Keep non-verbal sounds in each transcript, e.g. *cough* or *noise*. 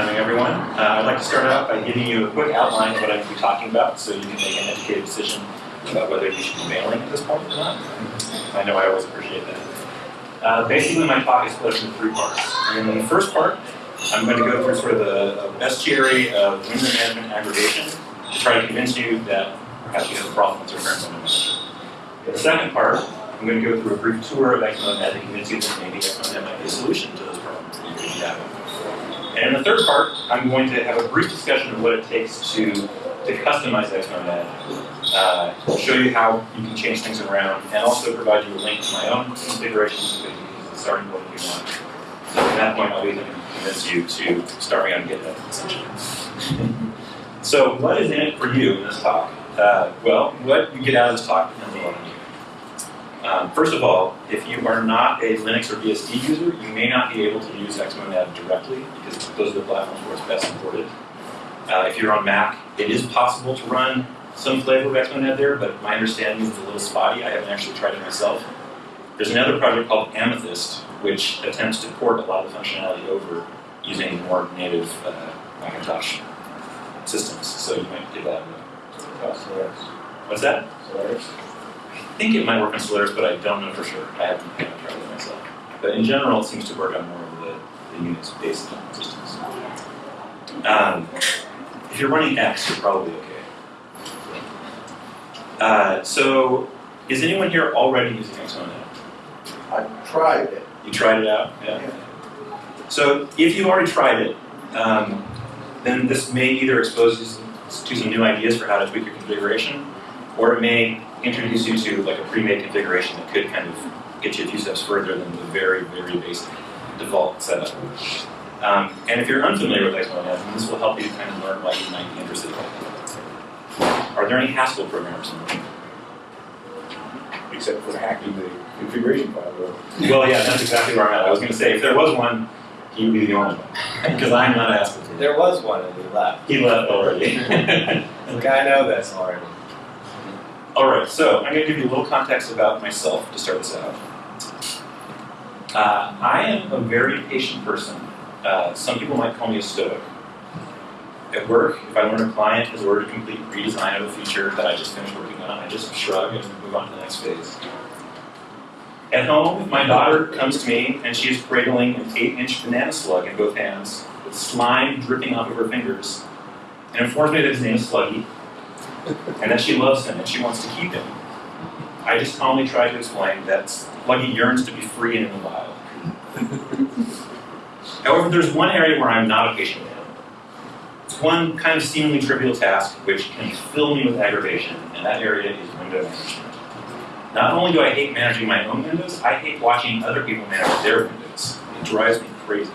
coming, everyone. Uh, I'd like to start out by giving you a quick outline of what I'm going to be talking about so you can make an educated decision about whether you should be mailing at this point or not. I know I always appreciate that. Uh, basically, my talk is split into three parts. And in the first part, I'm going to go through sort of the bestiary of window management aggregation to try to convince you that perhaps you have a problem with your current. In the second part, I'm going to go through a brief tour of XMONAD to convince you that maybe XMONAD might be a solution to those problems. And in the third part, I'm going to have a brief discussion of what it takes to, to customize XMONAD, uh, show you how you can change things around, and also provide you a link to my own configuration so you can use the starting point if you want. So at that point, I'll be able to convince you to start me on GitHub, essentially. *laughs* so what is in it for you in this talk? Uh, well, what you get out of this talk depends a lot on you. Um, first of all, if you are not a Linux or BSD user, you may not be able to use XMONAD directly because those are the platforms where it's best supported. Uh, if you're on Mac, it is possible to run some flavor of XMONAD there, but my understanding is it's a little spotty. I haven't actually tried it myself. There's another project called Amethyst, which attempts to port a lot of the functionality over using more native uh, Macintosh systems. So you might give that a What's that? Solaris. I think it might work on Solaris, but I don't know for sure. I haven't, I haven't tried it myself. But in general, it seems to work on more of the, the Unix-based systems. Um, if you're running X, you're probably okay. Uh, so, is anyone here already using XMONAD? I tried it. You tried it out? Yeah. So, if you've already tried it, um, then this may either expose you to some new ideas for how to tweak your configuration, or it may introduce you to like a pre-made configuration that could kind of get you a few steps further than the very, very basic default setup. Um, and if you're unfamiliar with XMONAD, then this will help you kind of learn why you might be interested in it. Are there any Haskell programmers in the room? Except for hacking the configuration file. Well, yeah, that's exactly where I'm at. I was going to say, if there was one, he would be the only one. *laughs* Because I'm not a Haskell. There was one and he left. He left already. *laughs* Look, I know this already. All right, so I'm going to give you a little context about myself to start this out. Uh, I am a very patient person. Uh, some people might call me a stoic. At work, if I learn a client has ordered a complete redesign of a feature that I just finished working on, I just shrug and move on to the next phase. At home, my daughter comes to me and she is cradling an 8-inch banana slug in both hands, with slime dripping off of her fingers, and informs me that his name is Sluggy, and that she loves him and she wants to keep him. I just calmly try to explain that Sluggy yearns to be free and in the wild. *laughs* However, there's one area where I'm not a patient man. It's one kind of seemingly trivial task which can fill me with aggravation, and that area is window management. Not only do I hate managing my own windows, I hate watching other people manage their windows. It drives me crazy.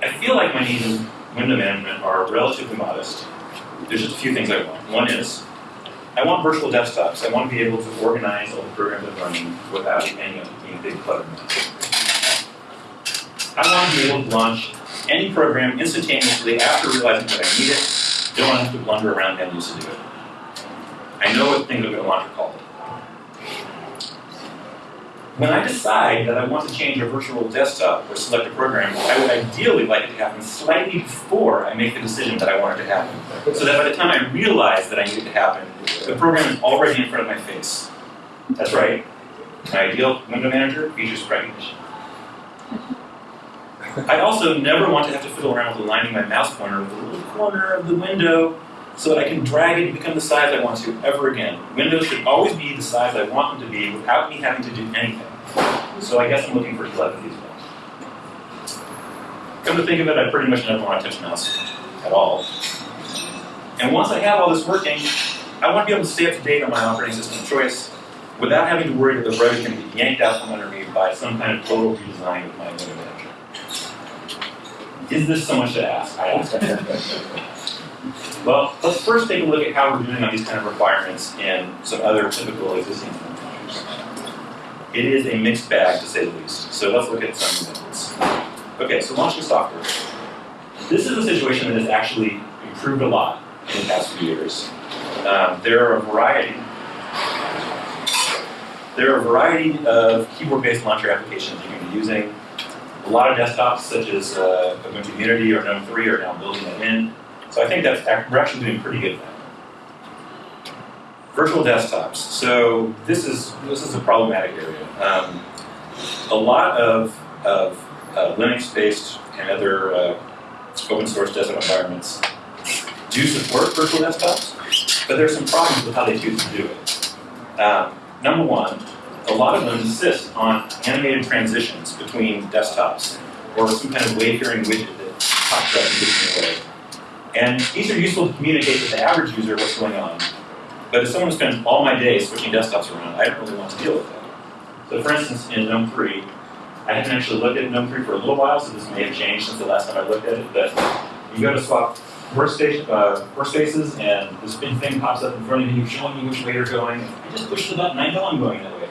I feel like my needs in window management are relatively modest, there's just a few things I want. One is, I want virtual desktops. I want to be able to organize all the programs I'm running without any of being a big clutter I want to be able to launch any program instantaneously after realizing that I need it. Don't have to blunder around menus to do it. I know what things are going to launch are called. When I decide that I want to change a virtual desktop or select a program, I would ideally like it to happen slightly before I make the decision that I want it to happen. So that by the time I realize that I need it to happen, the program is already in front of my face. That's right. My ideal window manager features recognition. I also never want to have to fiddle around with aligning my mouse pointer with the little corner of the window so that I can drag it to become the size I want to ever again. Windows should always be the size I want them to be without me having to do anything. So I guess I'm looking for telepathy as well. Come to think of it, I pretty much never want to touch mouse at all. And once I have all this working, I want to be able to stay up to date on my operating system choice without having to worry that the rug is going to be yanked out from under me by some kind of total redesign of my window manager. Is this so much to ask? I ask. *laughs* well, let's first take a look at how we're doing on these kind of requirements in some other typical existing managers. It is a mixed bag, to say the least. So let's look at some examples. Okay, so launching software. This is a situation that has actually improved a lot in the past few years. Um, there are a variety. There are a variety of keyboard-based launcher applications you can be using. A lot of desktops, such as uh, Ubuntu Unity or GNOME 3, are now building that in. So I think that's we're actually doing pretty good now. Virtual desktops. So this is this is a problematic area. Um, a lot of of uh, Linux-based and other uh, open source desktop environments do support virtual desktops, but there's some problems with how they choose to do it. Um, number one, a lot of them insist on animated transitions between desktops or some kind of wayfaring widget that pops up in the way. And these are useful to communicate to the average user what's going on. But if someone spends all my day switching desktops around, I don't really want to deal with that. So for instance, in GNOME 3, I haven't actually looked at GNOME 3 for a little while, so this may have changed since the last time I looked at it, but you go to swap workstation, uh, workspaces, and this big thing pops up in front of you, showing you which way you're going. I just push the button, I know I'm going that way.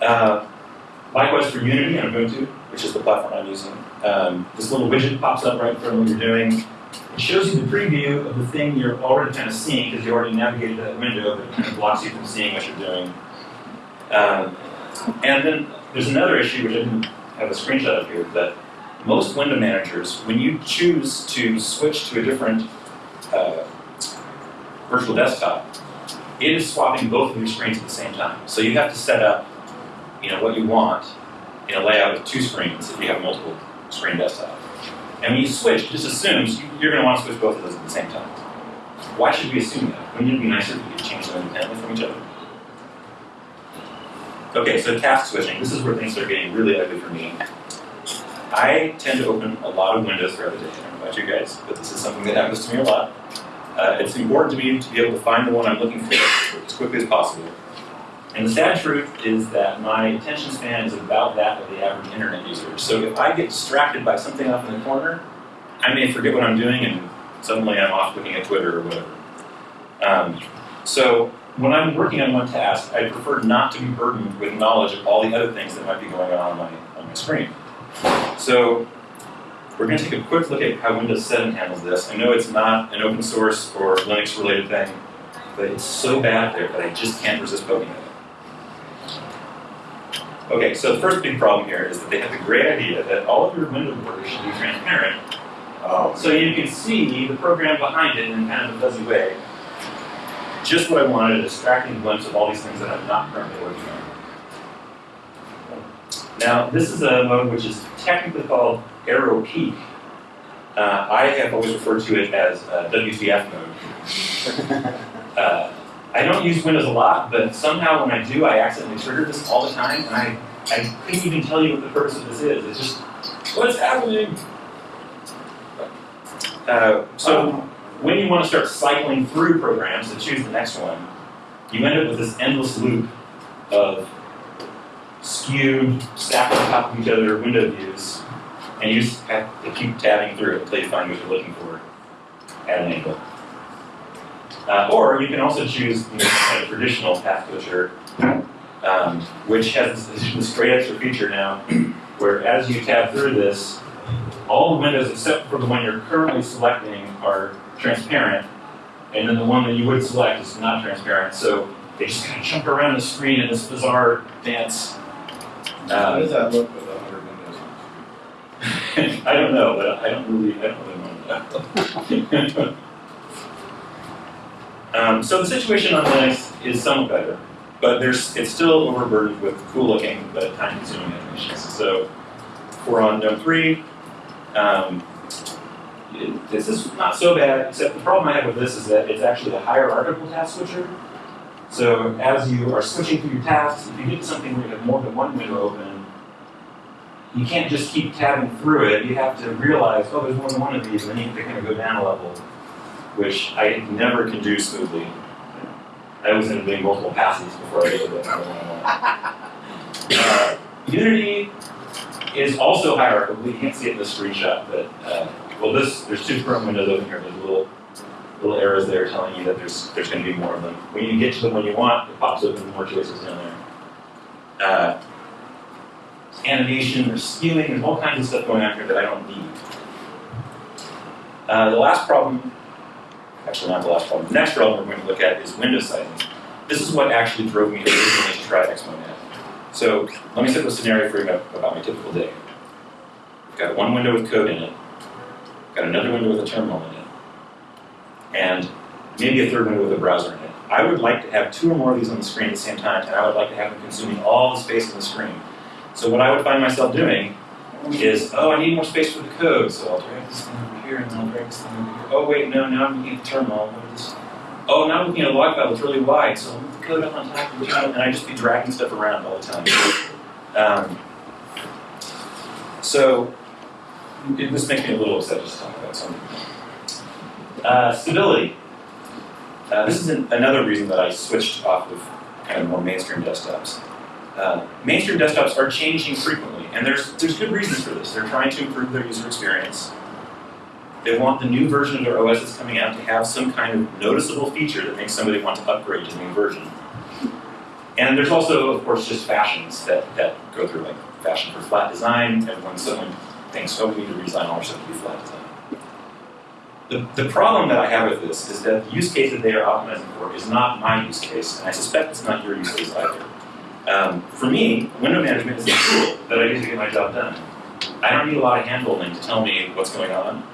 Uh, likewise for Unity and Ubuntu, which is the platform I'm using, um, this little widget pops up right in front of what you're doing. It shows you the preview of the thing you're already kind of seeing because you already navigated that window, but it kind of blocks you from seeing what you're doing. Um, and then there's another issue which I didn't have a screenshot of here, but most window managers, when you choose to switch to a different uh, virtual desktop, it is swapping both of your screens at the same time. So you have to set up, you know, what you want in a layout of two screens if you have multiple screen desktop. And when you switch, it just assumes you- you're going to want to switch both of those at the same time. Why should we assume that? Wouldn't it be nicer if we could change them independently from each other? Okay, so task switching. This is where things start getting really ugly for me. I tend to open a lot of windows throughout the day. I don't know about you guys, but this is something that happens to me a lot. Uh, it's important to me to be able to find the one I'm looking for as quickly as possible. And the sad truth is that my attention span is about that of the average internet user. So if I get distracted by something off in the corner, I may forget what I'm doing and suddenly I'm off looking at Twitter or whatever. Um, so when I'm working on one task, I prefer not to be burdened with knowledge of all the other things that might be going on on my, on my screen. So we're going to take a quick look at how Windows 7 handles this. I know it's not an open source or Linux related thing, but it's so bad there that I just can't resist poking it. Okay, so the first big problem here is that they have the great idea that all of your window borders should be transparent, Oh, so you can see the program behind it in kind of a fuzzy way. Just what I wanted, a distracting glimpse of all these things that I'm not currently working on. Now, this is a mode which is technically called Aero Peek. Uh, I have always referred to it as *laughs* uh, WTF mode. Uh, I don't use Windows a lot, but somehow when I do, I accidentally trigger this all the time, and I, I couldn't even tell you what the purpose of this is. It's just, what's happening? Uh, so when you want to start cycling through programs to choose the next one, you end up with this endless loop of skewed, stacked on top of each other window views, and you just have to keep tabbing through it until you find what you're looking for at an angle. Uh, or you can also choose you know, kind of traditional path switcher, um, which has this, this great extra feature now, where as you tab through this, all the windows except for the one you're currently selecting are transparent, and then the one that you would select is not transparent. So they just kind of jump around the screen in this bizarre dance. how Uh, does that look with a hundred windows? *laughs* I don't know, but I don't really, I don't really that. *laughs* um, so the situation on Linux is somewhat better, but there's it's still overburdened with cool-looking but time-consuming animations. So we're on GNOME 3, um, it- this is not so bad, except the problem I have with this is that it's actually a hierarchical task switcher. So as you are switching through your tasks, if you get something where you have more than one window open, you can't just keep tabbing through it. You have to realize, oh, there's more than one of these, and then you have to kind of go down a level, which I never can do smoothly. I was up doing multiple passes before I the one Uh, Unity is also hierarchical. You can't see it in this screenshot, but uh, well, this there's two Chrome windows open here. There's little little arrows there telling you that there's there's going to be more of them. When you get to the one you want, it pops open more choices down there. Uh, animation, there's skewing, there's all kinds of stuff going on here that I don't need. Uh, the last problem, actually not the last problem, the next problem we're going to look at is window sizing. This is what actually drove me originally to try Xmonad. So let me set the scenario for you about, my typical day. I've got one window with code in it, got another window with a terminal in it, and maybe a third window with a browser in it. I would like to have two or more of these on the screen at the same time, and I would like to have them consuming all the space on the screen. So what I would find myself doing is, oh, I need more space for the code, so I'll drag this thing over here, and then I'll drag this thing over here. Oh, wait, no, now I'm looking at the terminal. Oh, now I'm looking at a log file that's really wide, so I'll move the code up on top of the terminal, and I just be dragging stuff around all the time. Um, so, it, this makes me a little upset just to talk about something. Uh, stability. Uh, this is an, another reason that I switched off of kind of more mainstream desktops. Uh, mainstream desktops are changing frequently, and there's there's good reasons for this. They're trying to improve their user experience. They want the new version of their OS that's coming out to have some kind of noticeable feature that makes somebody want to upgrade to the new version. And there's also, of course, just fashions that, that go through, like fashion for flat design, and when someone thinks, oh, we need to redesign all our stuff to be flat design. The, the problem that I have with this is that the use case that they are optimizing for is not my use case, and I suspect it's not your use case either. Um, for me, window management is a tool that I use to get my job done. I don't need a lot of handholding to tell me what's going on.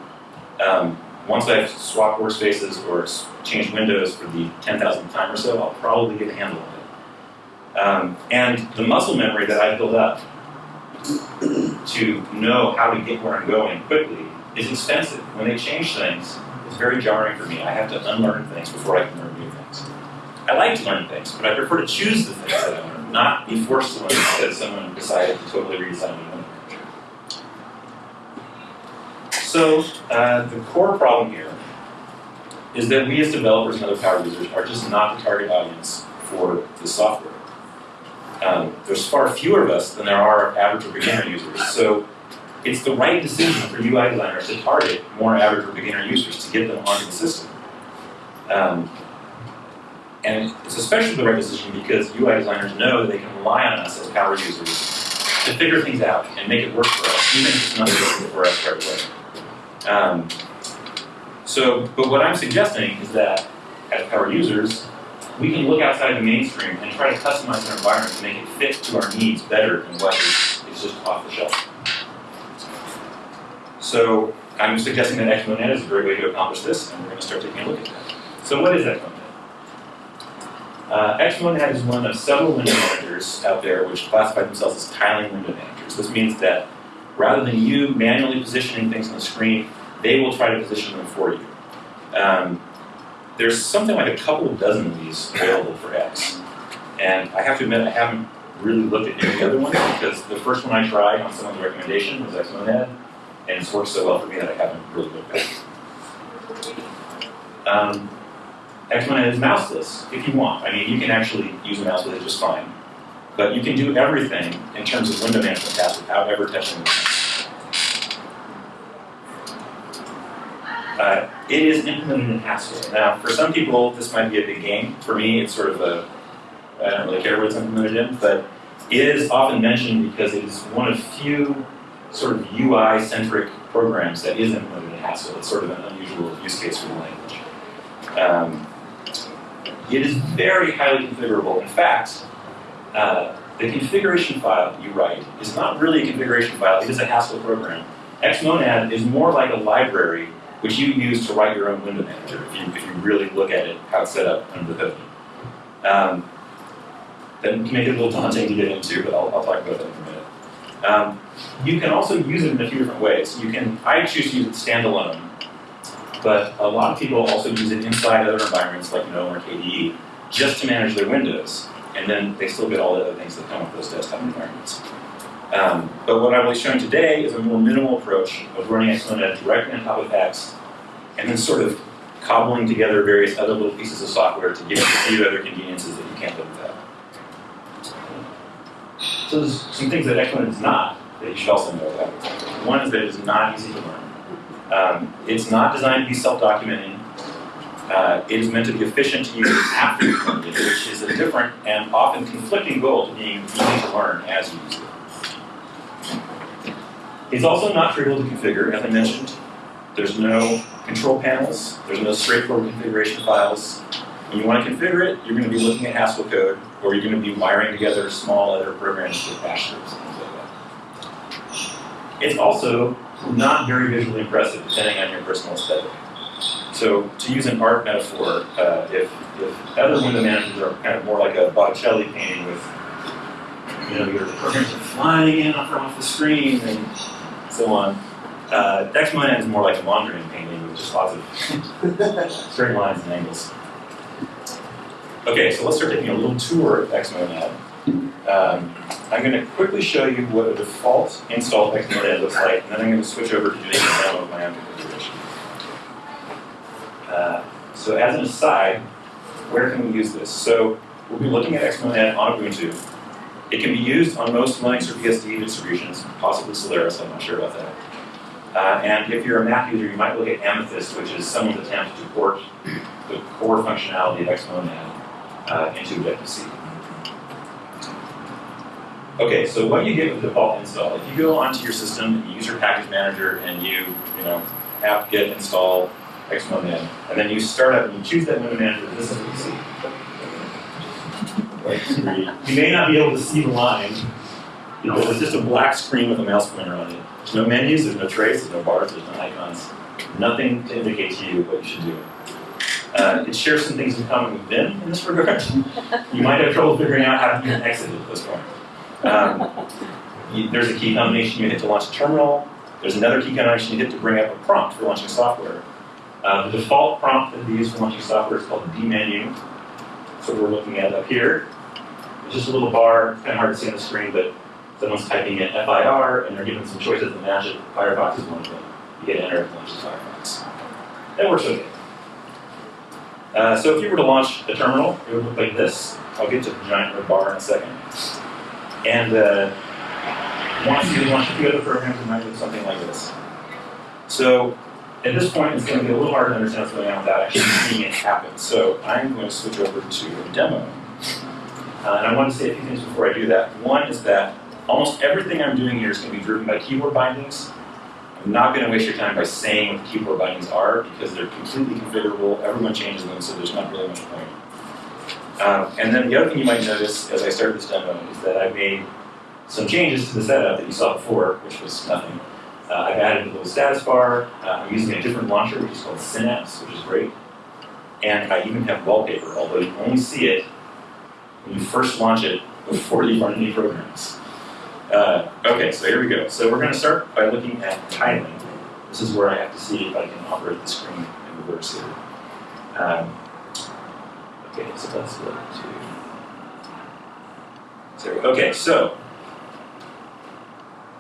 Um, once I've swapped workspaces or changed windows for the 10,000th time or so, I'll probably get a handle on it. Um, and the muscle memory that I've built up to know how to get where I'm going quickly is expensive. When they change things, it's very jarring for me. I have to unlearn things before I can learn new things. I like to learn things, but I prefer to choose the things that I learn, not be forced to learn because someone decided to totally redesign window. So uh, the core problem here is that we as developers and other power users are just not the target audience for this software. Um, there's far fewer of us than there are average or beginner users. So it's the right decision for UI designers to target more average or beginner users to get them onto the system. Um, and it's especially the right decision because UI designers know that they can rely on us as power users to figure things out and make it work for us, even if it's not working for us right away. Um, so, but what I'm suggesting is that as power users, we can look outside the mainstream and try to customize our environment to make it fit to our needs better than what is, just off the shelf. So I'm suggesting that Xmonad is a great way to accomplish this, and we're going to start taking a look at that. So what is Xmonad? Uh, Xmonad is one of several window managers out there which classify themselves as tiling window managers. This means that rather than you manually positioning things on the screen, they will try to position them for you. Um, there's something like a couple of dozen of these available for X. And I have to admit, I haven't really looked at any of the other ones because the first one I tried on someone's recommendation was Xmonad, and it's worked so well for me that I haven't really looked at it. Um, Xmonad is mouseless if you want. I mean, you can actually use a mouse with it just fine. But you can do everything in terms of window management tasks without ever touching the mouse. Uh, it is implemented in Haskell. Now, for some people, this might be a big game. For me, it's sort of a, I don't really care what it's implemented in, but it is often mentioned because it is one of few sort of UI-centric programs that is implemented in Haskell. It's sort of an unusual use case for the language. Um, it is very highly configurable. In fact, uh, the configuration file you write is not really a configuration file, it is a Haskell program. Xmonad is more like a library which you use to write your own window manager if you, if you really look at it, how it's set up under the hood. Um, that can make it a little daunting to get into, but I'll, I'll talk about that in a minute. Um, you can also use it in a few different ways. You can, I choose to use it standalone, but a lot of people also use it inside other environments like GNOME or KDE just to manage their windows, and then they still get all the other things that come with those desktop environments. Um, but what I will be showing today is a more minimal approach of running Xmonad directly on top of X, and then sort of cobbling together various other little pieces of software to give you a few other conveniences that you can't live without. So there's some things that Xmonad is not that you should also know about. One is that it is not easy to learn. Um, it's not designed to be self-documenting. Uh, it is meant to be efficient to use after you've learned it, which is a different and often conflicting goal to being easy to learn as you use it. It's also not trivial to configure, as I mentioned. There's no control panels, there's no straightforward configuration files. When you want to configure it, you're going to be looking at Haskell code, or you're going to be wiring together small other programs with bash scripts and things like that. It's also not very visually impressive, depending on your personal aesthetic. So, to use an art metaphor, uh, if, if other window managers are kind of more like a Botticelli painting with, you know, your programs are flying in from off the screen and so on, uh, Xmonad is more like a Mondrian painting with just lots of *laughs* straight lines and angles. Okay, so let's start taking a little tour of Xmonad. Um, I'm going to quickly show you what a default install Xmonad looks like, and then I'm going to switch over to doing a demo of my own configuration. Uh, so as an aside, where can we use this? So we'll be looking at Xmonad on Ubuntu. It can be used on most Linux or BSD distributions, possibly Solaris, I'm not sure about that. Uh, and if you're a Mac user, you might look at Amethyst, which is someone's attempt to port the core functionality of Xmonad uh, into Objective-C. Okay, so what you get with default install, if you go onto your system, you use your package manager, and you, you know, apt-get install Xmonad, and then you start up and you choose that window manager, this is what you see. You may not be able to see the line, know, it's just a black screen with a mouse pointer on it. There's no menus, there's no trace, there's no bars, there's no icons. Nothing to indicate to you what you should do. Uh, it shares some things in common with Vim in this regard. you might have trouble figuring out how to exit at this point. Um, you, there's a key combination you hit to launch a terminal. There's another key combination you hit to bring up a prompt for launching software. Uh, the default prompt that we use for launching software is called the dmenu. So we're looking at up here. It's just a little bar, kind of hard to see on the screen, but someone's typing in FIR and they're given some choices to match it. Firefox is one of them. You hit enter, it launches Firefox. That works okay. Uh, so if you were to launch a terminal, it would look like this. I'll get to the giant red bar in a second. And uh, once you launch a few other programs, it might look something like this. So at this point, it's going to be a little hard to understand what's going on without actually seeing it happen. So I'm going to switch over to a demo. Uh, and I want to say a few things before I do that. One is that almost everything I'm doing here is going to be driven by keyboard bindings. I'm not going to waste your time by saying what the keyboard bindings are because they're completely configurable. Everyone changes them, so there's not really much point. Um, and then the other thing you might notice as I start this demo is that I made some changes to the setup that you saw before, which was nothing. Uh, I've added a little status bar. Uh, I'm using a different launcher, which is called Synapse, which is great. And I even have wallpaper, although you only see it when you first launch it before you run any programs. Uh, okay, so here we go. So we're going to start by looking at tiling. This is where I have to see if I can operate the screen in reverse here. Um, okay, so let's look to. So, okay, so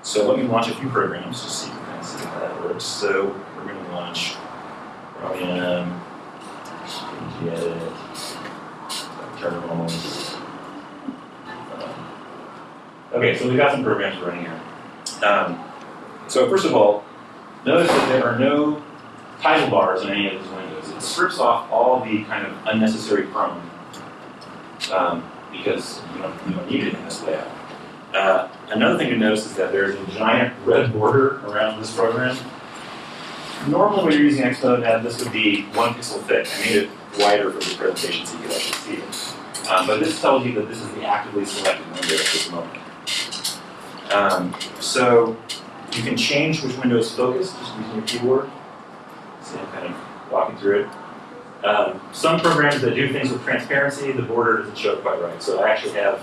so let me launch a few programs just so you can see how that works. So we're going to launch terminals. Um, Okay, so we've got some programs running here. Um, so first of all, notice that there are no title bars in any of these windows. It strips off all the kind of unnecessary Chrome um, because you don't, you don't need it in this layout. Uh, another thing to notice is that there's a giant red border around this program. Normally when you're using Xmonad, this would be one pixel thick. I made it wider for this presentation so you can actually see it. Um, but this tells you that this is the actively selected window at this moment. Um, so you can change which window is focused just using your keyboard. I'm kind of walking through it. Um, some programs that do things with transparency, the border doesn't show quite right. So I actually have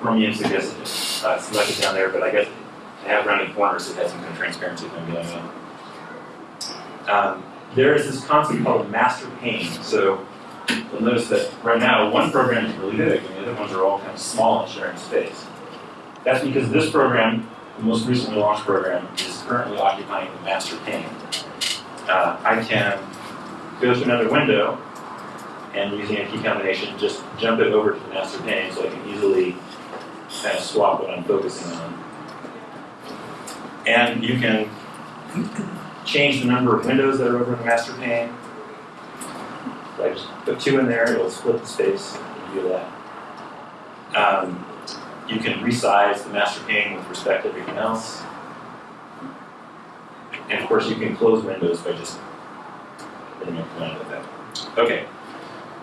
Chromium suggested uh, selected down there, but I guess to have rounded corners, it has some kind of transparency thing going on. Um, there is this concept called master pane. So you'll notice that right now one program is really big, and the other ones are all kind of small and sharing space. That's because this program, the most recently launched program, is currently occupying the master pane. Uh, I can go to another window and using a key combination, just jump it over to the master pane so I can easily kind of swap what I'm focusing on. And you can change the number of windows that are over the master pane. So I just put two in there, it'll split the space, you do that. Um, you can resize the master pane with respect to everything else. And of course, you can close windows by just hitting a command like that. Okay.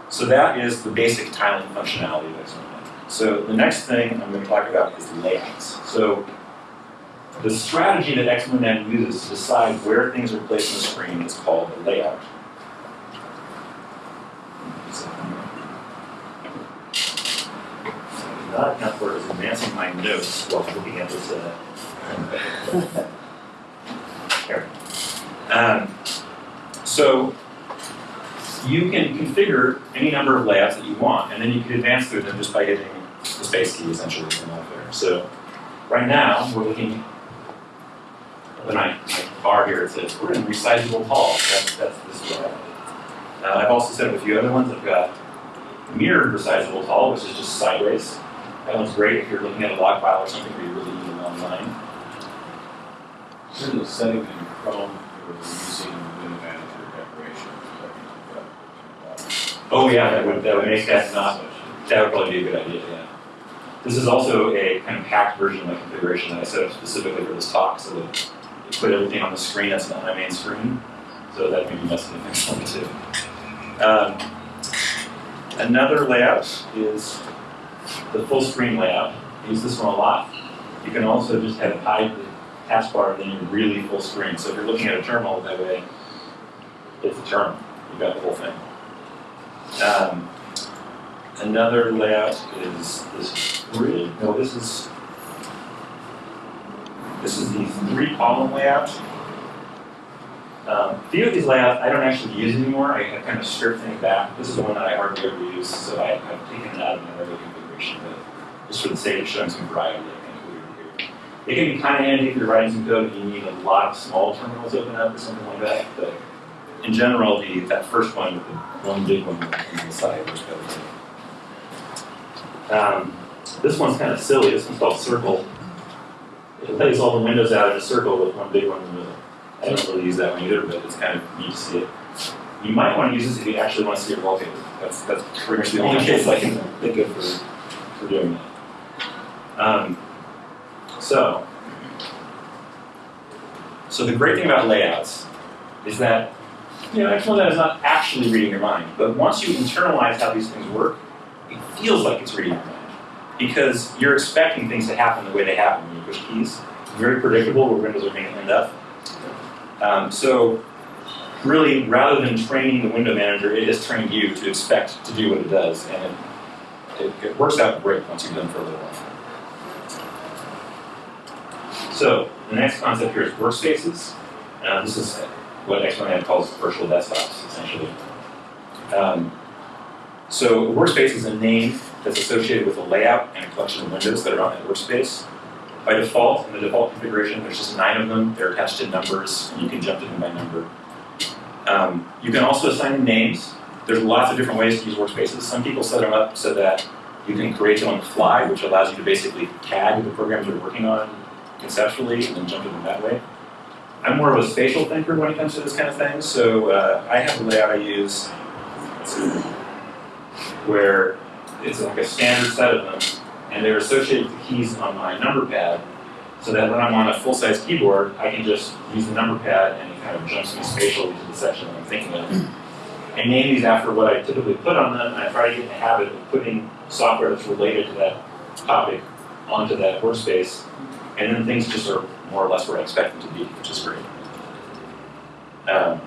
So that is the basic tiling functionality of Xmonad. So the next thing I'm going to talk about is layouts. So the strategy that Xmonad uses to decide where things are placed on the screen is called a layout. Not enough for advancing my notes while looking at this. Uh, *laughs* here. Um, so you can configure any number of layouts that you want, and then you can advance through them just by hitting the space key essentially up there. So right now we're looking at my, my bar here. It says we're in resizable tall. That's that's this layout. Uh, I've also set up a few other ones. I've got mirrored resizable tall, which is just sideways. That one's great if you're looking at a log file or something where you really need a long There's a setting in Chrome for using window manager decoration. Oh yeah, that would that would make that not That would probably be a good idea, yeah. This is also a kind of hacked version of my configuration that I set up specifically for this talk, so that it put everything on the screen that's not my main screen. So that may be messing things up too. Um, another layout is the full screen layout. I use this one a lot. You can also just have hide the taskbar then you're really full screen. So if you're looking at a terminal that way, it's a terminal. You've got the whole thing. Um, another layout is this really no this is this is the three column layout. Um, a few of these layouts I don't actually use anymore. I have kind of stripped things back. This is the one that I hardly ever use, so I, I've taken it out of my regular configuration, but just for the sake of showing some variety, I kind of put it can be kind of handy if you're writing some code and you need a lot of small terminals open up or something like that, but in general, the, that first one with the one big one on the side was better. Um, this one's kind of silly. This one's called Circle. It lays all the windows out in a circle with one big one in the middle. I don't really use that one either, but it's kind of neat to see it. You might want to use this if you actually want to see your wallpaper. That's that's pretty much the only case I can think of for, for doing that. Um, so, so the great thing about layouts is that you know, Xmonad is not actually reading your mind, but once you internalize how these things work, it feels like it's reading your mind. Because you're expecting things to happen the way they happen when you push keys. Very predictable where windows are going to end up. Um, so really, rather than training the window manager, it has trained you to expect to do what it does, and it, it, it works out great once you've done for a little while. So the next concept here is workspaces. Uh, this is what Xmonad calls virtual desktops, essentially. Um, so a workspace is a name that's associated with a layout and a collection of windows that are on that workspace. By default, in the default configuration, there's just nine of them. They're attached to numbers. And you can jump to them by number. Um, you can also assign them names. There's lots of different ways to use workspaces. Some people set them up so that you can create them on the fly, which allows you to basically tag the programs you're working on conceptually and then jump to them that way. I'm more of a spatial thinker when it comes to this kind of thing, so uh, I have a layout I use where it's like a standard set of them, and they're associated with the keys on my number pad, so that when I'm on a full-size keyboard, I can just use the number pad and it kind of jumps me spatially to the section that I'm thinking of. I name these after what I typically put on them, and I try to get in the habit of putting software that's related to that topic onto that workspace, and then things just are more or less where I expect them to be, which is great. Um,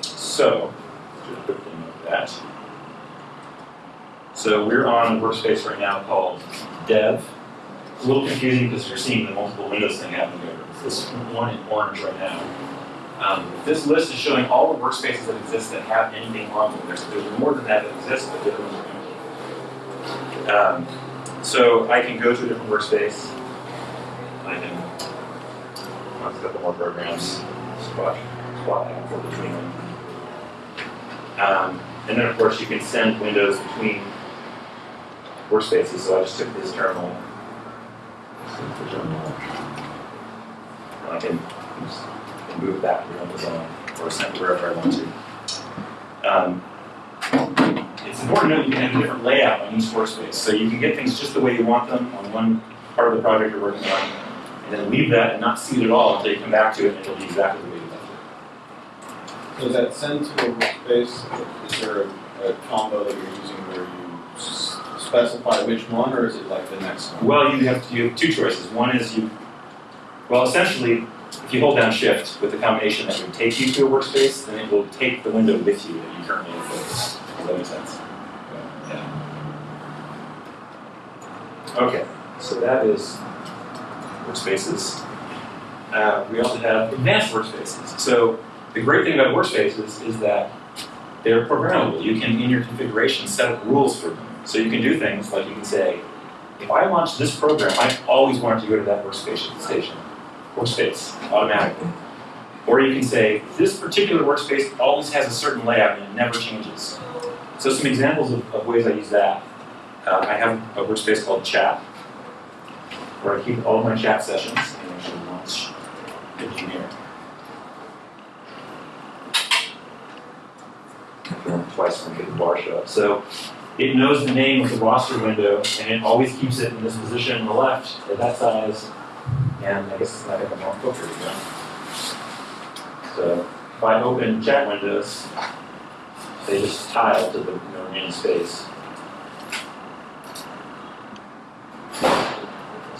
so, do a quick thing that. So we're on a workspace right now called Dev. It's a little confusing because you're seeing the multiple windows thing happening. It's this one in orange right now. Um, this list is showing all the workspaces that exist that have anything on them. There's, there's more than that that exists, but different ones are empty. Um, so I can go to a different workspace. I Let's a couple more programs, squat, squat back and forth between them. Um, and then of course you can send windows between workspaces, so I just took this terminal. send the terminal. And I can, can move back to Amazon or send wherever I want to. Um, it's important to know that you can have a different layout on each workspace, so you can get things just the way you want them on one part of the project you're working on, and then leave that and not see it at all until you come back to it and it'll be exactly the way you left it. So is that send to a workspace, is there a, a combo that you're using where you specify which one, or is it like the next one? Well, you have, you have two choices. One is you, well, essentially, if you hold down shift with the combination that would take you to a workspace, then it will take the window with you that you currently have focused. Does that make sense? Yeah. Okay, so that is workspaces. Uh, we also have advanced workspaces. So the great thing about workspaces is that they're programmable. You can, in your configuration, set up rules for them. So you can do things like you can say, if I launch this program, I always want to go to that workspace station, workspace automatically. Or you can say, this particular workspace always has a certain layout and it never changes. So some examples of, of ways I use that. Uh, I have a workspace called chat, where I keep all my chat sessions and actually launch here. Twice when I get the bar show up. So it knows the name of the roster window and it always keeps it in this position on the left at that size. And I guess it's not even more filter again. So if I open chat windows, they just tile to the remaining space.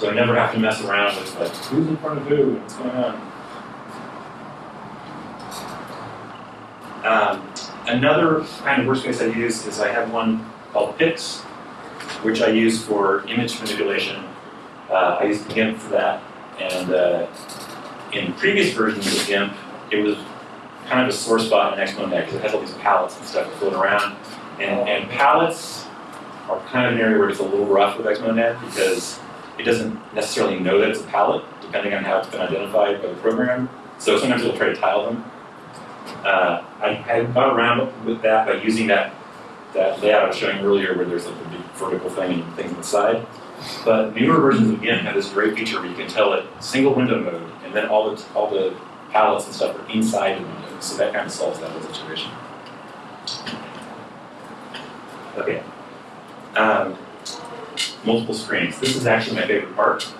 So I never have to mess around with like, who's in front of who, and what's going on. Um, another kind of workspace I use is I have one called Pix, which I use for image manipulation. Uh, I use GIMP for that, and uh, in previous versions of GIMP, it was kind of a sore spot in Xmonad because it has all these palettes and stuff floating around, and, and palettes are kind of an area where it's a little rough with Xmonad because it doesn't necessarily know that it's a palette, depending on how it's been identified by the program. So sometimes it'll try to tile them. Uh, I, I got around with that by using that that layout I was showing earlier where there's like the big vertical thing and things on the side. But newer versions of GIMP have this great feature where you can tell it single window mode and then all the all the palettes and stuff are inside the window. So that kind of solves that whole situation. Okay. Um, multiple screens. This is actually my favorite part.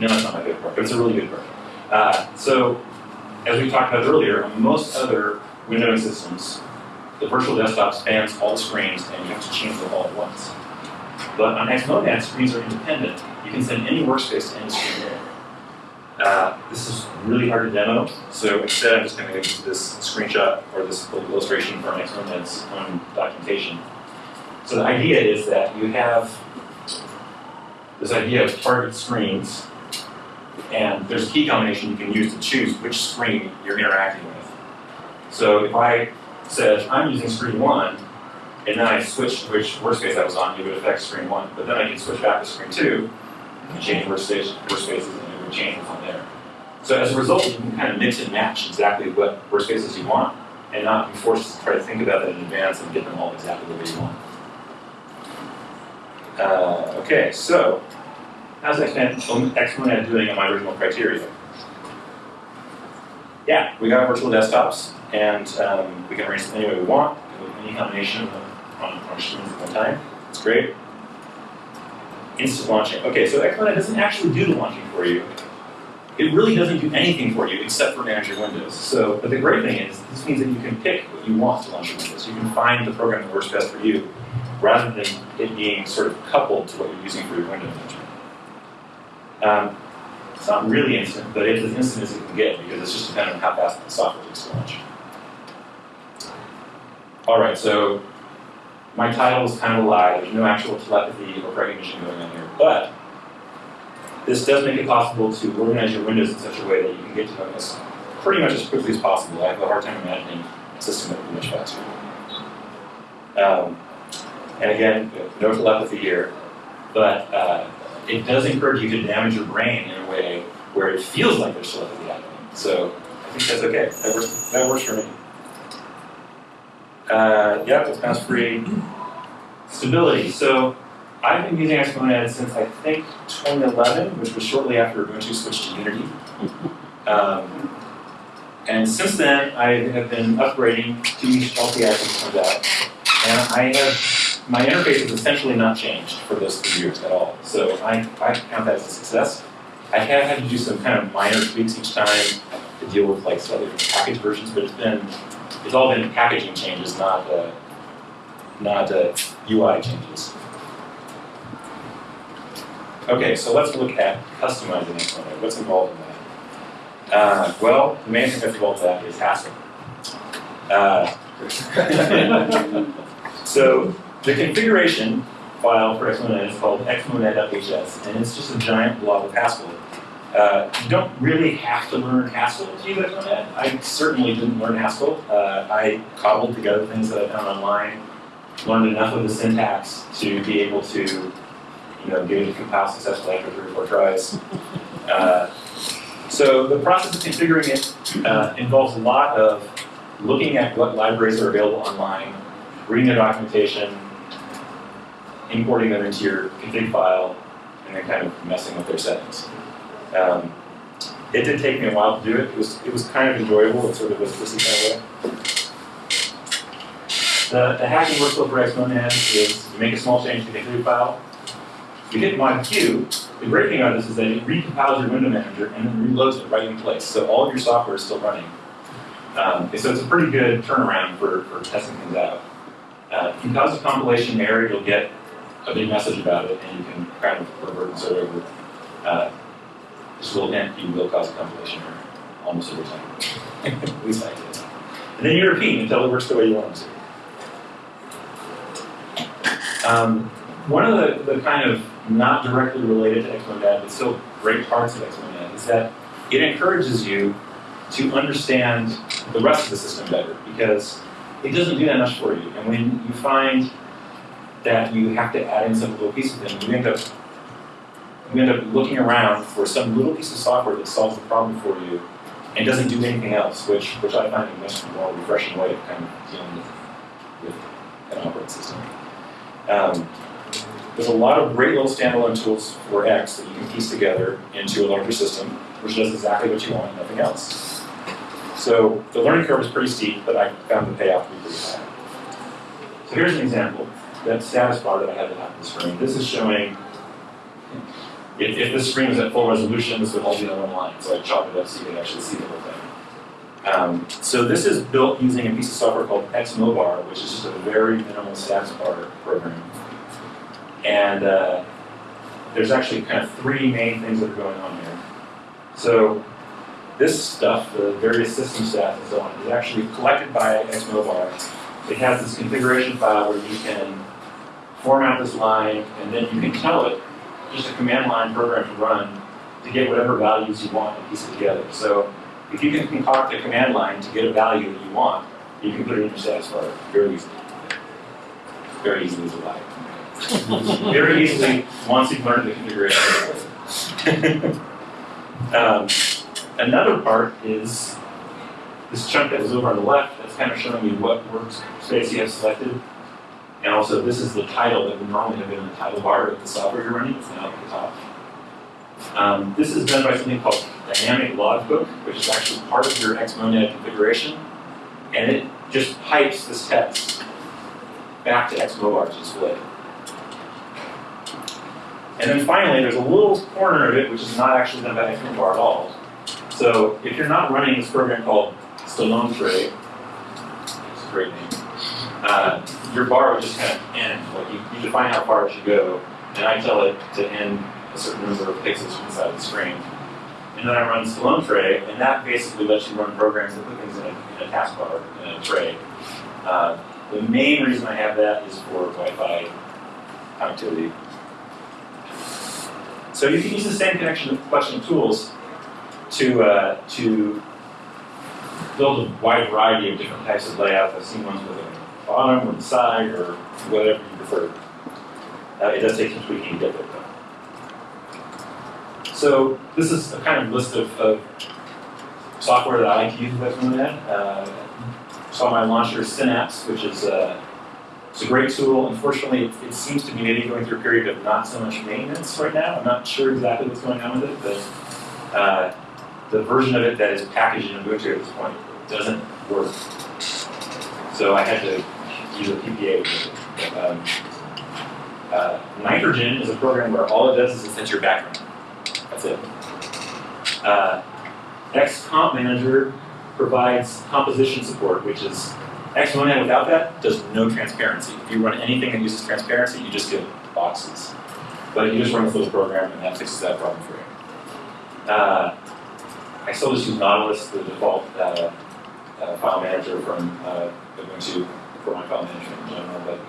No, it's not my favorite part, but it's a really good part. Uh, so, as we talked about earlier, on most other windowing systems, the virtual desktop spans all the screens and you have to change them all at once. But on Xmonad, screens are independent. You can send any workspace to any screen. Uh, this is really hard to demo, so instead I'm just going to use this screenshot or this illustration from Xmonad's own documentation. So the idea is that you have this idea of target screens, and there's a key combination you can use to choose which screen you're interacting with. So if I said, I'm using screen one, and then I switched which workspace I was on, it would affect screen one. But then I can switch back to screen two, and change workspace, workspaces, and it would change from there. So as a result, you can kind of mix and match exactly what workspaces you want, and not be forced to try to think about that in advance and get them all exactly the way you want. Uh, okay, so how's Xmonad doing on my original criteria? Yeah, we got virtual desktops, and um, we can arrange them any way we want, any combination on, on screens at one time. It's great. Instant launching. Okay, so Xmonad doesn't actually do the launching for you. It really doesn't do anything for you except for manage your windows. So, but the great thing is, this means that you can pick what you want to launch your windows. You can find the program that works best for you, rather than it being sort of coupled to what you're using for your window management. Um, it's not really instant, but it's as instant as it can get because it's just dependent on how fast the software takes to launch. All right, so my title is kind of a lie. There's no actual telepathy or recognition going on here, but this does make it possible to organize your windows in such a way that you can get to know this pretty much as quickly as possible. I have a hard time imagining a system that would be much faster. Um, and again, no telepathy here, but uh, it does encourage you to damage your brain in a way where it feels like there's telepathy happening. So I think that's okay. That works, that works for me. Uh, yeah, it's mouse free. Stability. So I've been using Xmonad since I think 2011, which was shortly after Ubuntu switched to Unity. *laughs* Um, and since then, I have been upgrading to each LTS as it comes out. And I have, my interface has essentially not changed for those three years at all. So I, I count that as a success. I have had to do some kind of minor tweaks each time to deal with like slightly different package versions, but it's been, it's all been packaging changes, not, uh, not uh, UI changes. Okay, so let's look at customizing Xmonad. What's involved in that? Uh, well, the main thing that's involved in that is Haskell. Uh, *laughs* so the configuration file for Xmonad is called xmonad.hs, and it's just a giant blob of Haskell. Uh, you don't really have to learn Haskell to use Xmonad. I certainly didn't learn Haskell. Uh, I cobbled together things that I found online, learned enough of the syntax to be able to, you know, get it to compile successfully after three or four tries. Uh, so the process of configuring it uh, involves a lot of looking at what libraries are available online, reading their documentation, importing them into your config file, and then kind of messing with their settings. Um, it did take me a while to do it. It was it was kind of enjoyable. It sort of was twisted that way. The, the hacking workflow for Xmonad is you make a small change to the config file. You hit mod Q. The great thing about this is that it recompiles your window manager and then reloads it right in place. So all of your software is still running. Um, so it's a pretty good turnaround for, for testing things out. Uh, if you cause a compilation error, you'll get a big message about it, and you can kind of revert and start over. Uh, just a little hint, you will cause a compilation error almost every time. At least I did. And then you repeat until it works the way you want it to. Um, one of the, the kind of not directly related to Xmonad, but still great parts of Xmonad, is that it encourages you to understand the rest of the system better because it doesn't do that much for you. And when you find that you have to add in some little pieces thing, you end up you end up looking around for some little piece of software that solves the problem for you and doesn't do anything else, which which I find a much more refreshing way of kind of dealing with, with an operating system. Um, there's a lot of great little standalone tools for X that you can piece together into a larger system, which does exactly what you want, and nothing else. So the learning curve is pretty steep, but I found the payoff to be pretty high. So here's an example. That status bar that I had to on the screen. This is showing, if, if this screen was at full resolution, this would all be on one line. So I chopped it up so you can actually see the whole thing. Um, so this is built using a piece of software called Xmobar, which is just a very minimal status bar program. And uh, there's actually kind of three main things that are going on here. So this stuff, the various system stats and so on, is actually collected by Xmobar. It has this configuration file where you can format this line, and then you can tell it just a command line program to run to get whatever values you want and piece it together. So if you can concoct a command line to get a value that you want, you can put it in your status bar very easily. Very easily a lie. very easily once you've learned the configuration. *laughs* um, another part is this chunk that was over on the left that's kind of showing you what workspace you have selected. And also, this is the title that would normally have been in the title bar of the software you're running. It's now at the top. Um, this is done by something called Dynamic Logbook, which is actually part of your Xmonad configuration. And it just pipes this text back to Xmobar to display. And then finally, there's a little corner of it which is not actually done by Xmobar at all. So if you're not running this program called stalonetray, it's a great name, uh, your bar would just kind of end. Like you, you define how far it should go, and I tell it to end a certain number of pixels from the side of the screen. And then I run stalonetray, and that basically lets you run programs that put things in a, in a taskbar, in a tray. Uh, the main reason I have that is for Wi-Fi connectivity. So you can use the same connection collection of tools to uh, to build a wide variety of different types of layouts. I've seen ones with bottom or the side or whatever you prefer. Uh, it does take some tweaking to get though. So this is a kind of list of, of software that I like to use with Xmonad. Uh, saw my launcher Synapse, which is uh, it's a great tool. Unfortunately, it, it, seems to be maybe going through a period of not so much maintenance right now. I'm not sure exactly what's going on with it, but uh, the version of it that is packaged in Ubuntu at this point doesn't work. So I had to use a PPA. Um, uh, Nitrogen is a program where all it does is it sets your background. That's it. Uh, XComp Manager provides composition support, which is Xmonad without that does no transparency. If you run anything that uses transparency, you just get boxes. But you just run this little program and that fixes that problem for you. Uh, I still just use Nautilus, the default uh, uh, file manager from for my file management in general. But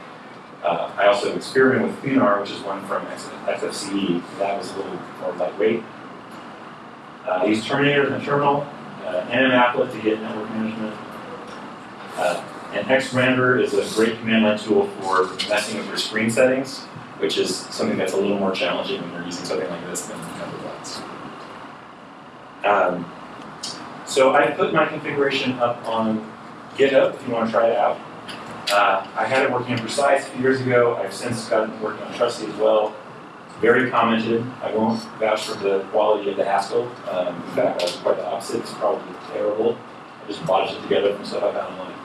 uh, I also experimented with Thunar, which is one from XFCE. That was a little more lightweight. Uh, I use Terminator in the terminal, uh, NMApplet to get network management. Uh, and xrandr is a great command line tool for messing with your screen settings, which is something that's a little more challenging when you're using something like this than Thunderbox. Um, so I put my configuration up on GitHub if you want to try it out. Uh, I had it working in Precise a few years ago. I've since gotten it working on Trusty as well. Very commented. I won't vouch for the quality of the Haskell. Um, in fact, I was quite the opposite. It's probably terrible. I just botched it together from stuff I found online.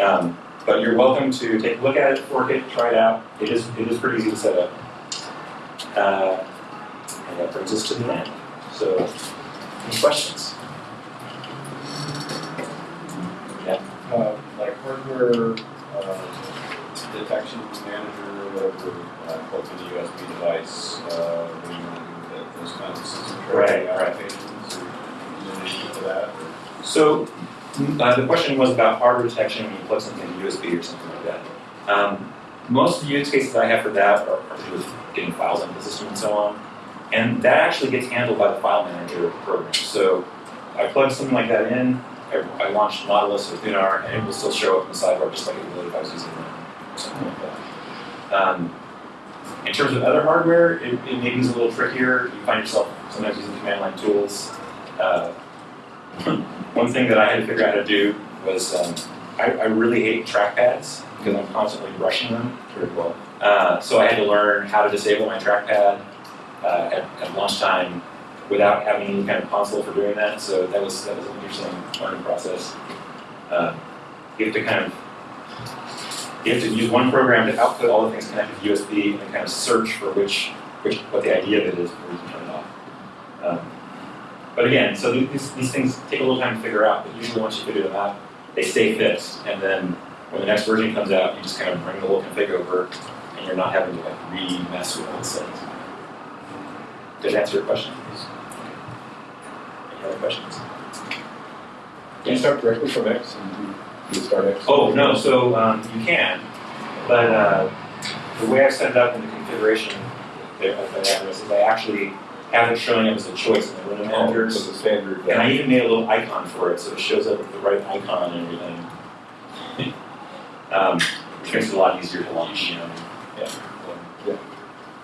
Um, but you're welcome to take a look at it, fork it, try it out. It is it is pretty easy to set up. Uh, and that brings us to the end. So, any questions? Uh, like hardware, uh, detection manager, whatever, uh, plugs in a USB device, uh, do you want to do with it, those kinds of system Right, tracking right. applications, or for that, or? So, uh, the question was about hardware detection when you plug something in USB or something like that. Um, most of the use cases I have for that are, are to do with getting files into the system and so on. And that actually gets handled by the file manager program. So I plug something like that in, I, launched launch Nautilus or Thunar, and it will still show up in the sidebar just like it would if I was using it or something like that. Um, in terms of other hardware, it, it maybe is a little trickier. You find yourself sometimes using command line tools. Uh, *clears throat* one thing that I had to figure out how to do was um, I, I really hate trackpads because I'm constantly brushing them. Uh, so I had to learn how to disable my trackpad uh, at, at lunchtime without having any kind of console for doing that. So that was that was an interesting learning process. Uh, you have to kind of you have to use one program to output all the things connected to USB and kind of search for which which what the idea of it is before you turn it off. Um, but again, so these, these things take a little time to figure out, but usually once you figure them out, they stay fixed. And then when the next version comes out, you just kind of bring the whole config over and you're not having to like re-mess with all the settings. Did that answer your question? Any other questions? Do you start directly from X and do you start X? Oh, no, so um, you can, but uh, the way I set it up in the configuration of the address is I actually have it showing up as a choice in the window Oh, manager. so the standard. And I even made a little icon for it, so it shows up with the right icon and everything. *laughs* Um, which makes it a lot easier to launch, you know. Yeah.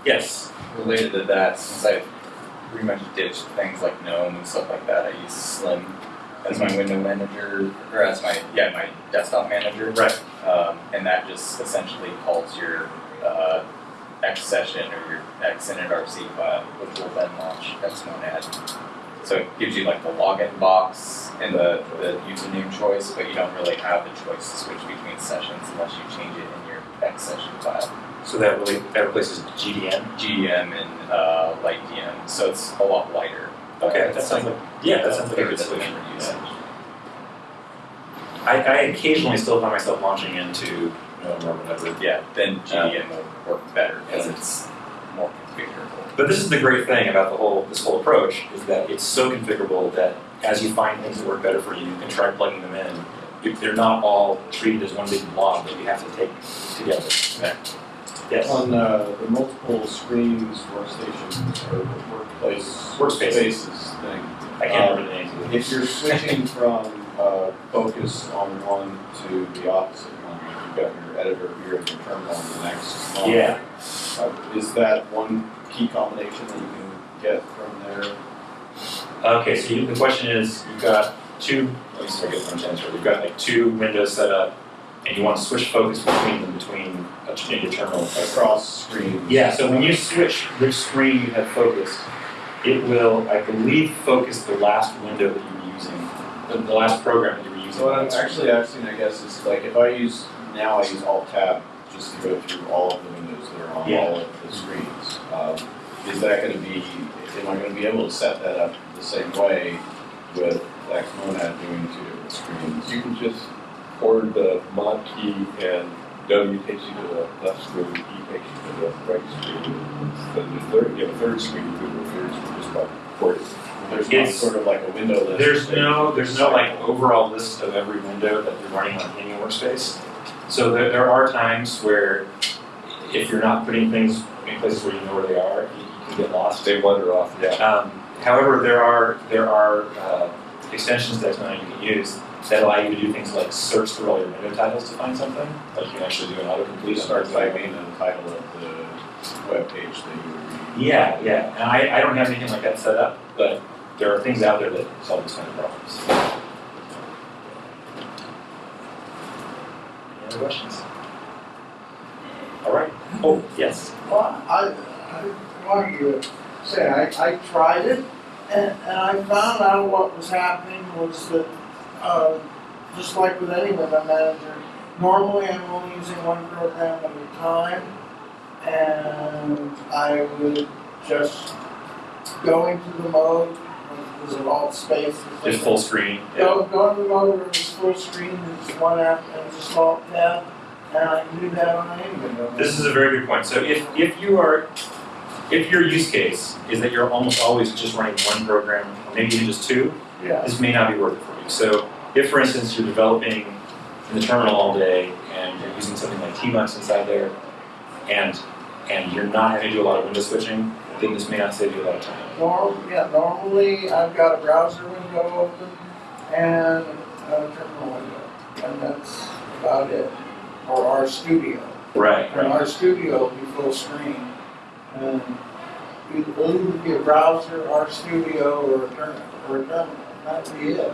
Yes, Related to that, since I pretty much ditched things like GNOME and stuff like that, I use Slim as my window manager, or as my, yeah, my desktop manager. right. Um, and that just essentially calls your uh, X session or your X initRC file, which will then launch Xmonad. So it gives you like the login box and the, the username choice, but you don't really have the choice to switch between sessions unless you change it in your X session file. So that really, that replaces GDN. GDM and uh, LightDM, so it's a lot lighter. Okay, Uh, that sounds like, yeah, that sounds like a good solution. usage. I, I occasionally still find myself launching into whatever. Yeah, then GDM will work better because it's more configurable. But this is the great thing about the whole, this whole approach, is that it's so configurable that as you find things that work better for you, you can try plugging them in. You- They're not all treated as one big blob that you have to take together. Yes. On uh, the multiple screens workstations or workplace. Workspaces. Spaces thing. I can't remember the names of them. If you're switching *laughs* from uh, focus on one to the opposite one, like you've got your editor here and your terminal on the next line. Yeah. Uh, Is that one key combination that you can get from there? Okay, so you, the question is, you've got two, let me see if I get one answer. You've got like two windows set up, and you want to switch focus between them, between a, maybe a terminal. Across screens? Yeah, so when you switch which screen you have focused, it will, I believe, focus the last window that you were using, the, the last program that you were using. So what I'm actually asking, I guess, is like if I use, now I use Alt Tab just to go through all of the windows that are on Yeah. all of the screens. Um, Is that gonna be, am I gonna be able to set that up the same way with Xmonad doing two different screens? You can just or the mod key and W takes you to the left screen, E takes you to the right screen. Then the third, you have a third screen, the third screen just by porting. There's not sort of like a window list. There's no, there's no like overall list of every window that you're running on any workspace. So there, there are times where if you're not putting things in places where you know where they are, you, you can get lost. They wander off, yeah. Um, however, there are, there are, uh, extensions that you can use that allow you to do things like search through all your window titles to find something, like you can actually do an autocomplete. You start typing the title of the web page that you were reading. Yeah, yeah, and I, I don't have anything like that set up, but there are things out there that solve these kind of problems. Any other questions? All right, oh, yes. Well, I, I wanted to say, I, I tried it, and, and I found out what was happening was that, uh, just like with any window manager, normally I'm only using one program at a time, and I would just go into the mode, was it alt space? something? full screen. yeah. Go, go into the mode where it's full screen, and just one app, and just alt tab, and I can do that on any window. This is a very good point. So if, if you are, if your use case is that you're almost always just running one program, or maybe even just two, Yeah. this may not be worth it for you. So if, for instance, you're developing in the terminal all day and you're using something like Tmux inside there, and and you're not having to do a lot of window switching, then this may not save you a lot of time. Norm, yeah, normally I've got a browser window open and a terminal window, and that's about it. Or RStudio, Right, and RStudio will be full screen. And either be a browser, RStudio, or a terminal, or a terminal, that'd be it.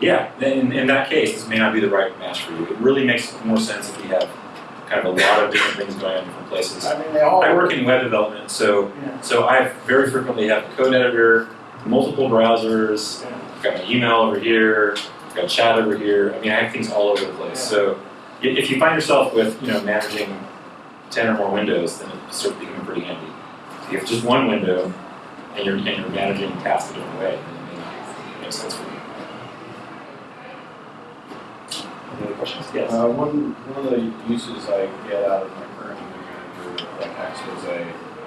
Yeah, in, in that case, this may not be the right match for you. It really makes more sense if you have kind of a lot of different things going on in different places. I mean, they all I work. in web development, so Yeah. so I very frequently have a code editor, multiple browsers, Yeah. I've got my email over here, I've got chat over here. I mean, I have things all over the place. So if you find yourself with you know managing ten or more windows, then it starts becoming pretty handy. If you have just one window and you're and you're managing tasks a different way, then it may not make sense for you. Any other questions? Yes. Uh, one, one of the uses I get out of my current window manager, like Expose,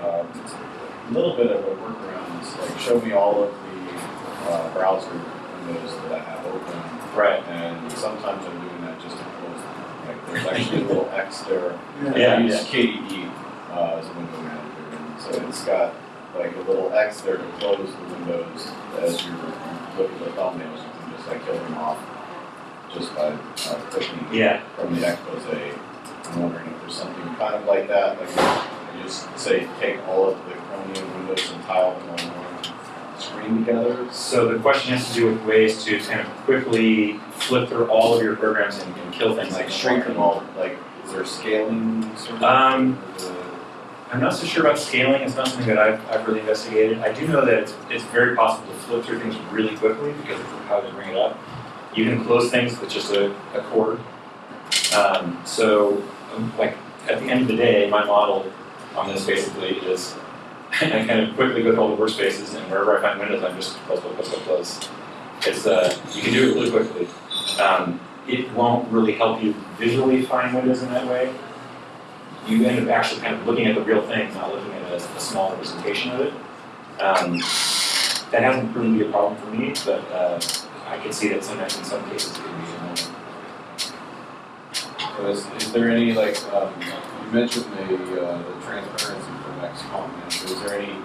um, a little bit of a workaround, is like show me all of the, uh, browser windows that I have open. right. And sometimes I'm doing that just to close them, like there's actually a little *laughs* X there. Yeah, I use yeah. KDE, uh, as a window manager, and so it's got like a little X there to close the windows as you're looking at the thumbnails, you can just like kill them off just by, uh, clicking Yeah. from the expose. I'm wondering if there's something kind of like that, like you just say, take all of the Chromium windows and tile them on one screen together. So the question has to do with ways to kind of quickly flip through all of your programs and, and kill things Like like shrink them all, like, is there scaling sort of? Um, it- I'm not so sure about scaling. It's not something that I've, I've really investigated. I do know that it's, it's very possible to flip through things really quickly because of how they bring it up. You can close things with just a, a chord. Um, so, um, like at the end of the day, my model on this basically is *laughs* I kind of quickly go through all the workspaces and wherever I find windows, I'm just close, close, close, close. It's uh, you can do it really quickly. Um, it won't really help you visually find windows in that way. You end up actually kind of looking at the real thing, not looking at a, a small representation of it. Um, that hasn't proven to be a problem for me, but uh, I can see that sometimes in some cases it can be annoying. So is, is there any, like, um, you mentioned the, uh, the transparency from XCOM, is there any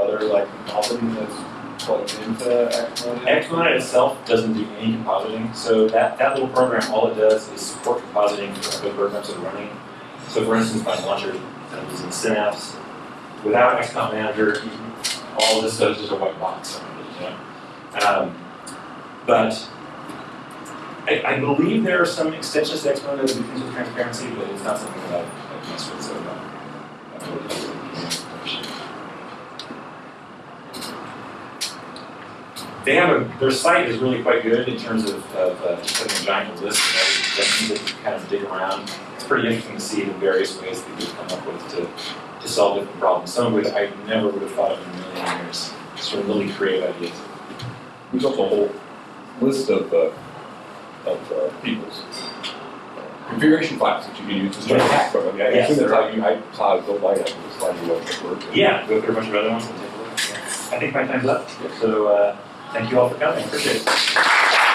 other, like, compositing that's plugged into XCOM? Xmon itself doesn't do any compositing, so that, that little program, all it does is support compositing for other programs that are running. So for instance, my launcher that I'm using Synapse, without XCOM Manager, all this does is a white box? Um, but I, I believe there are some extensions to Xmon that do things with transparency, but it's not something that I've, messed with, so uh, the information. They have a, their site is really quite good in terms of, of uh, just having a giant list of extensions that you kind of dig around. Pretty interesting to see the various ways that you come up with to, to solve different problems. Some of which I never would have thought of in a million years. Sort of really creative ideas. There's also a whole list of uh, of uh, people's uh, configuration files that you can use to start a hack program. I mean, I Yes, assume that's how you, I saw to build was finding one that worked. Yeah, go through a bunch of other ones and take a look. I think my time's up, so, uh, thank you all for coming, appreciate it.